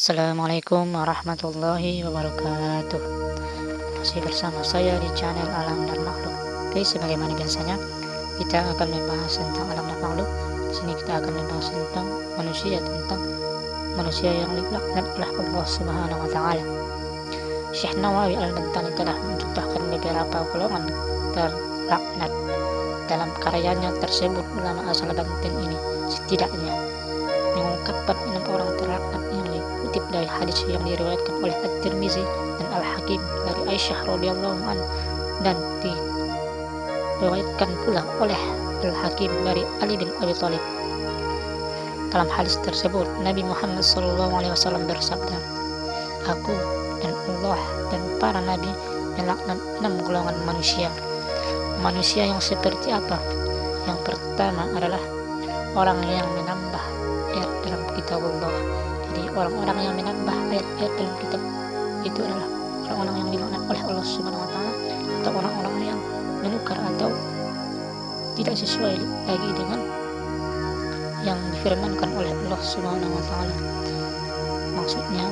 Assalamualaikum warahmatullahi wabarakatuh. Masih bersama saya di channel Alam dan Makhluk. Oke, sebagaimana biasanya Kita akan membahas tentang alam dan makhluk. Di sini kita akan membahas tentang manusia Tentang manusia yang dilaknat oleh Allah subhanahu wa ta'ala. Syekh Nawawi al-Bantani telah mencontohkan beberapa golongan terlaknat dalam karyanya tersebut. Ulama asal Banten ini setidaknya mengungkapkan enam orang terlaknat dikutip dari hadis yang diriwayatkan oleh At-Tirmizi dan Al-Hakim dari Aisyah radhiyallahu an dan diriwayatkan pula oleh Al-Hakim dari Ali bin Abi Thalib. Dalam hadis tersebut, Nabi Muhammad SAW bersabda, Aku dan Allah dan para nabi melaknat enam golongan manusia. Manusia yang seperti apa? Yang pertama adalah orang yang menambah ayat dalam kitab Allah orang-orang yang menambah ayat-ayat dalam kitab itu adalah orang-orang yang dilaknat oleh Allah Subhanahu wa taala atau orang-orang yang menukar atau tidak sesuai lagi dengan yang difirmankan oleh Allah Subhanahu wa taala. Maksudnya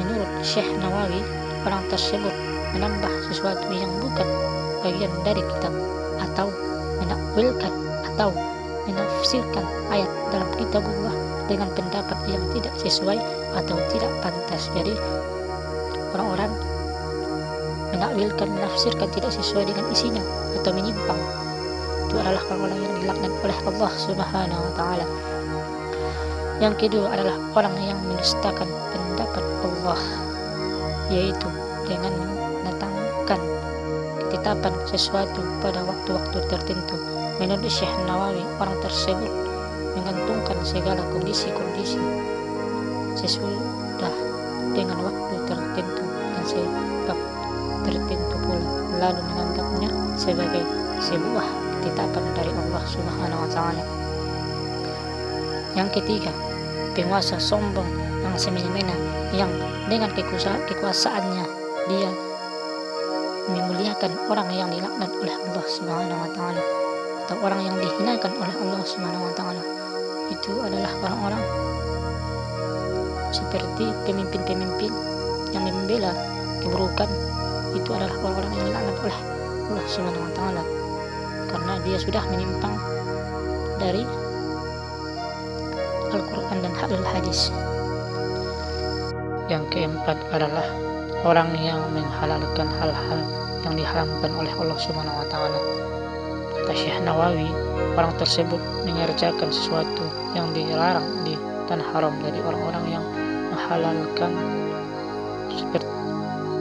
menurut Syekh Nawawi orang tersebut menambah sesuatu yang bukan bagian dari kitab atau menakwilkan atau menafsirkan ayat dalam kitab Allah dengan pendapat yang tidak sesuai atau tidak pantas. Jadi orang-orang menakwilkan, menafsirkan tidak sesuai dengan isinya atau menyimpang. Itu adalah orang-orang yang dilaknat oleh Allah Subhanahu wa taala. Yang kedua adalah orang yang mendustakan pendapat Allah yaitu dengan mendatangkan ketetapan sesuatu pada waktu-waktu tertentu Menurut Syekh Nawawi, orang tersebut menggantungkan segala kondisi-kondisi sesudah dengan waktu tertentu dan sebab tertentu pula lalu menganggapnya sebagai sebuah ketetapan dari Allah Subhanahu wa taala. Yang ketiga, penguasa sombong yang semena-mena yang dengan kekuasaannya dia memuliakan orang yang dilaknat oleh Allah Subhanahu wa taala atau orang yang dihinakan oleh Allah Subhanahu wa taala itu adalah orang-orang seperti pemimpin-pemimpin yang membela keburukan. Itu adalah orang-orang yang dilaknat oleh Allah Subhanahu wa taala. Karena dia sudah menyimpang dari Al-Quran dan hadis hadis. Yang keempat adalah orang yang menghalalkan hal-hal yang diharamkan oleh Allah Subhanahu wa taala Kata Syekh Nawawi, orang tersebut mengerjakan sesuatu yang dilarang di tanah haram dari orang-orang yang menghalalkan seperti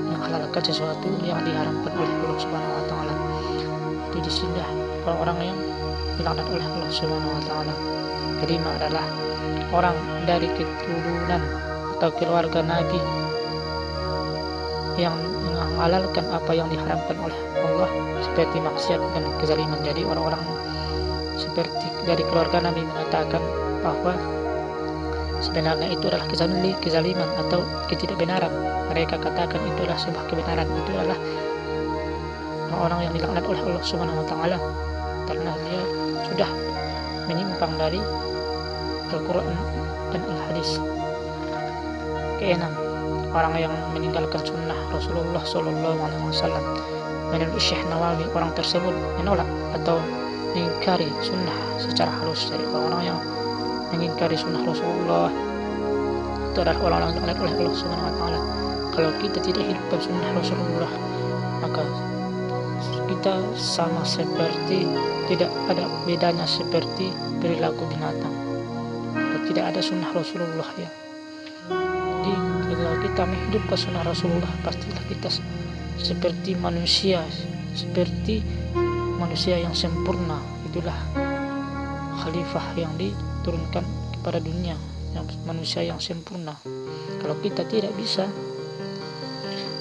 menghalalkan sesuatu yang diharamkan oleh Allah Subhanahu wa taala. Jadi di sini orang-orang yang dilaknat oleh Allah Subhanahu wa taala. Kelima adalah orang dari keturunan atau keluarga Nabi yang menghalalkan apa yang diharamkan oleh Allah seperti maksiat dan kezaliman. Jadi orang-orang seperti dari keluarga Nabi mengatakan bahwa sebenarnya itu adalah kezaliman atau ketidakbenaran. Mereka katakan itu adalah sebuah kebenaran. Itu adalah orang-orang yang dilaknat oleh Allah Subhanahu wa taala. Karena dia sudah menyimpang dari Al-Qur'an dan Al-Hadis. Keenam, orang yang meninggalkan sunnah Rasulullah Shallallahu Alaihi Wasallam. Menurut Syekh Nawawi orang tersebut menolak atau mengingkari sunnah secara halus dari orang-orang yang mengingkari sunnah Rasulullah. Itu adalah orang-orang yang oleh Allah Subhanahu Wa Taala. Kalau kita tidak hidupkan sunnah Rasulullah maka kita sama seperti tidak ada bedanya seperti perilaku binatang. Tidak ada sunnah Rasulullah ya kalau kita menghidupkan sunnah Rasulullah pastilah kita seperti manusia seperti manusia yang sempurna. Itulah khalifah yang diturunkan kepada dunia yang manusia yang sempurna. Kalau kita tidak bisa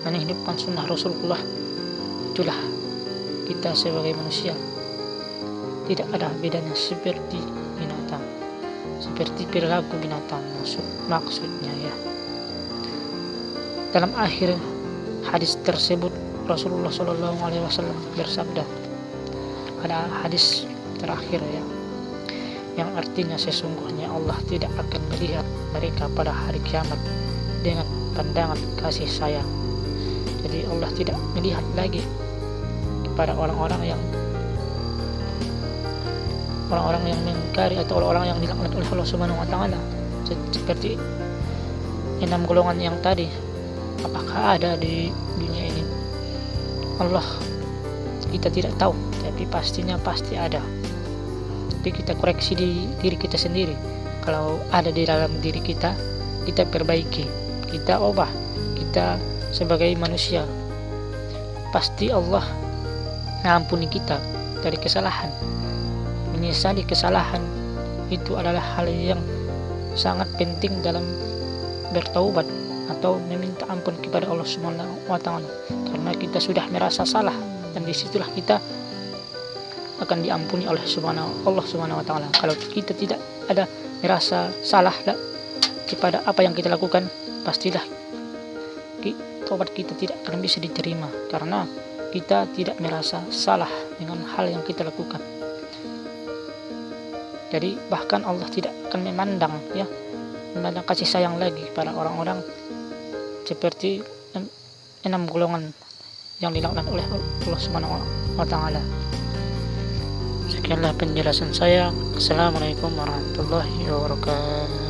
menghidupkan sunnah Rasulullah itulah kita sebagai manusia. Tidak ada bedanya seperti binatang seperti perilaku binatang maksud maksudnya ya dalam akhir hadis tersebut Rasulullah Shallallahu Alaihi Wasallam bersabda ada hadis terakhir ya yang artinya sesungguhnya Allah tidak akan melihat mereka pada hari kiamat dengan pandangan kasih sayang. Jadi Allah tidak melihat lagi kepada orang-orang yang orang-orang yang mengingkari atau orang-orang yang dilaknat oleh Allah Subhanahu wa taala. Seperti enam golongan yang tadi apakah ada di dunia ini? Allah kita tidak tahu tapi pastinya pasti ada. Tapi kita koreksi di diri kita sendiri. Kalau ada di dalam diri kita kita perbaiki kita ubah kita sebagai manusia. Pasti Allah mengampuni kita dari kesalahan. Menyesali kesalahan itu adalah hal yang sangat penting dalam bertaubat atau meminta ampun kepada Allah Subhanahu wa taala. Karena kita sudah merasa salah dan di situlah kita akan diampuni oleh Subhanahu Allah Subhanahu wa taala. Kalau kita tidak ada merasa salah kepada apa yang kita lakukan pastilah tobat kita tidak akan bisa diterima. Karena kita tidak merasa salah dengan hal yang kita lakukan. Jadi bahkan Allah tidak akan memandang ya memandang kasih sayang lagi pada orang-orang seperti enam golongan yang dilaknat oleh Allah Subhanahu taala. Sekianlah penjelasan saya. Assalamualaikum warahmatullahi wabarakatuh.